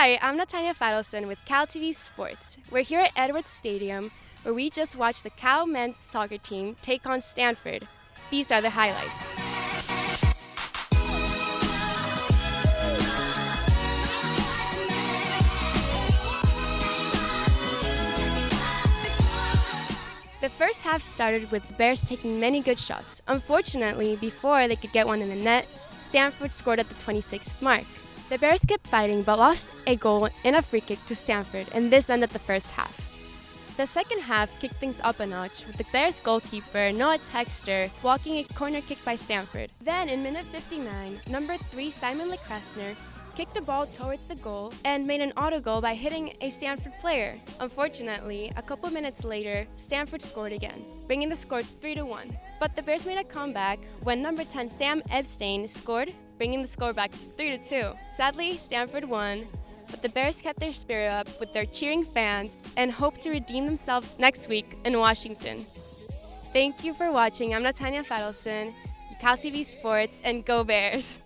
Hi, I'm Natanya Fadelson with Cal TV Sports. We're here at Edwards Stadium where we just watched the Cal men's soccer team take on Stanford. These are the highlights. The first half started with the Bears taking many good shots. Unfortunately, before they could get one in the net, Stanford scored at the 26th mark. The Bears kept fighting but lost a goal in a free kick to Stanford, and this ended the first half. The second half kicked things up a notch with the Bears goalkeeper Noah Texter blocking a corner kick by Stanford. Then in minute 59, number 3 Simon Lekressner kicked a ball towards the goal and made an auto goal by hitting a Stanford player. Unfortunately, a couple minutes later, Stanford scored again, bringing the score 3 to 1. But the Bears made a comeback when number 10 Sam Epstein scored, bringing the score back to 3 to 2. Sadly, Stanford won, but the Bears kept their spirit up with their cheering fans and hope to redeem themselves next week in Washington. Thank you for watching. I'm Natanya Fadelson, Cal TV Sports, and go Bears!